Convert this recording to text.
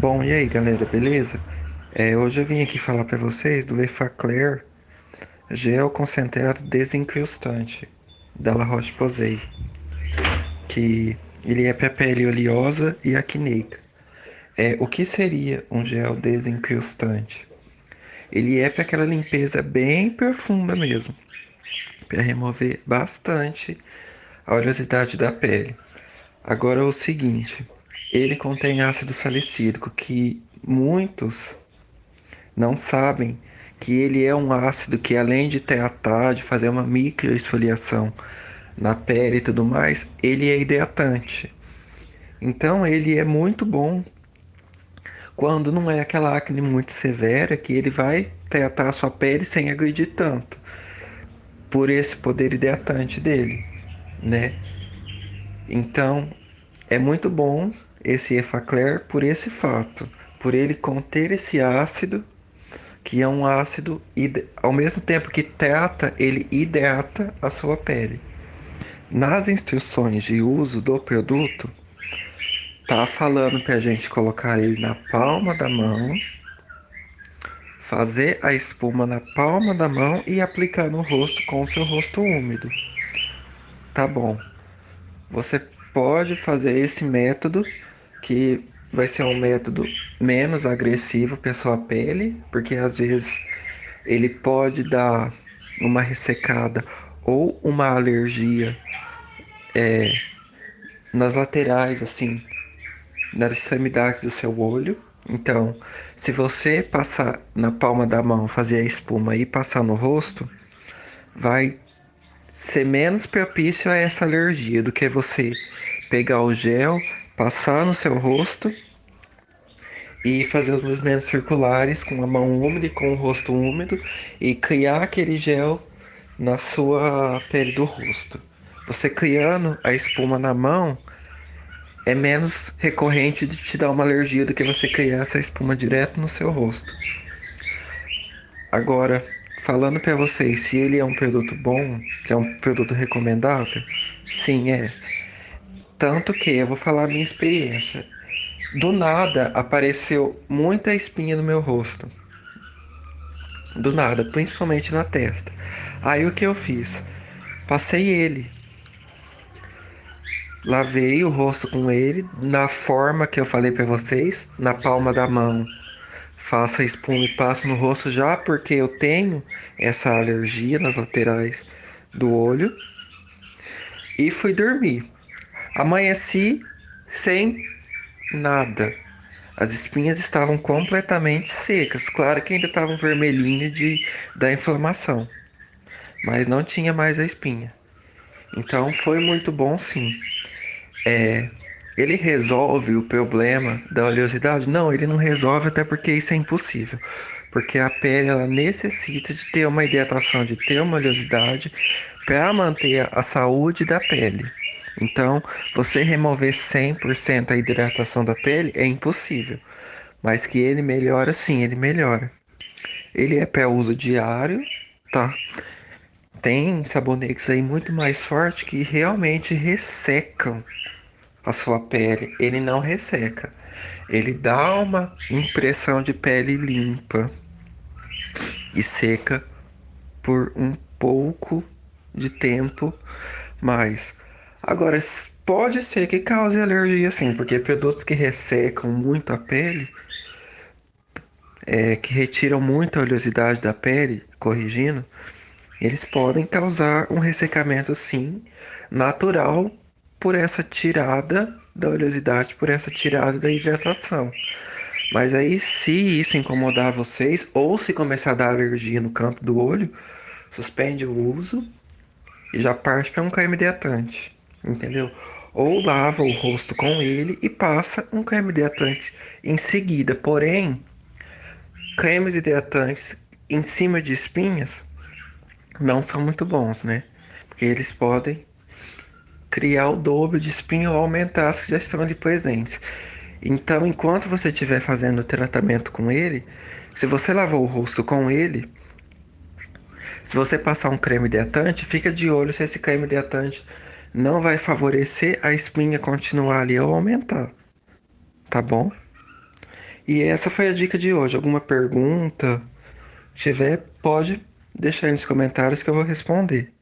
Bom, e aí galera, beleza? É, hoje eu vim aqui falar para vocês do Efacler Gel Concentrado Desencrustante da La Roche-Posay que ele é para pele oleosa e acneica. É, o que seria um gel desencrustante? Ele é para aquela limpeza bem profunda mesmo, para remover bastante a oleosidade da pele. Agora o seguinte, ele contém ácido salicílico, que muitos não sabem que ele é um ácido que além de tratar, de fazer uma microesfoliação na pele e tudo mais, ele é hidratante. Então ele é muito bom quando não é aquela acne muito severa que ele vai tratar a sua pele sem agredir tanto por esse poder hidratante dele, né? Então é muito bom esse Efacler por esse fato, por ele conter esse ácido, que é um ácido, ao mesmo tempo que trata, ele hidrata a sua pele. Nas instruções de uso do produto, tá falando para a gente colocar ele na palma da mão, fazer a espuma na palma da mão e aplicar no rosto com o seu rosto úmido. Tá bom. Você pode fazer esse método que vai ser um método menos agressivo para sua pele, porque às vezes ele pode dar uma ressecada ou uma alergia é, nas laterais, assim, nas extremidades do seu olho. Então, se você passar na palma da mão, fazer a espuma e passar no rosto, vai ser menos propício a essa alergia do que você pegar o gel, passar no seu rosto e fazer os movimentos circulares com a mão úmida e com o rosto úmido e criar aquele gel na sua pele do rosto. Você criando a espuma na mão é menos recorrente de te dar uma alergia do que você criar essa espuma direto no seu rosto. Agora, falando para vocês se ele é um produto bom, que é um produto recomendável, sim, é. Tanto que eu vou falar a minha experiência. Do nada apareceu muita espinha no meu rosto. Do nada, principalmente na testa. Aí o que eu fiz? Passei ele. Lavei o rosto com ele na forma que eu falei para vocês, na palma da mão. Faço a espuma e passo no rosto já porque eu tenho essa alergia nas laterais do olho. E fui dormir. Amanheci sem nada. As espinhas estavam completamente secas. Claro que ainda estavam vermelhinho de da inflamação, mas não tinha mais a espinha. Então foi muito bom sim. É, ele resolve o problema da oleosidade? Não, ele não resolve até porque isso é impossível. Porque a pele ela necessita de ter uma hidratação, de ter uma oleosidade para manter a saúde da pele. Então, você remover 100% a hidratação da pele é impossível. Mas que ele melhora, sim, ele melhora. Ele é para uso diário, tá? Tem sabonetes aí muito mais fortes que realmente ressecam a sua pele. Ele não resseca. Ele dá uma impressão de pele limpa e seca por um pouco de tempo, mas Agora, pode ser que cause alergia, sim, porque produtos que ressecam muito a pele, é, que retiram muito a oleosidade da pele, corrigindo, eles podem causar um ressecamento, sim, natural por essa tirada da oleosidade, por essa tirada da hidratação. Mas aí, se isso incomodar vocês, ou se começar a dar alergia no canto do olho, suspende o uso e já parte para um creme hidratante entendeu? Ou lava o rosto com ele e passa um creme hidratante em seguida. Porém, cremes hidratantes em cima de espinhas não são muito bons, né? Porque eles podem criar o dobro de espinha ou aumentar as que já estão ali presentes. Então, enquanto você estiver fazendo o tratamento com ele, se você lavar o rosto com ele, se você passar um creme hidratante, fica de olho se esse creme hidratante não vai favorecer a espinha continuar ali ou aumentar, tá bom? E essa foi a dica de hoje. Alguma pergunta tiver, pode deixar aí nos comentários que eu vou responder.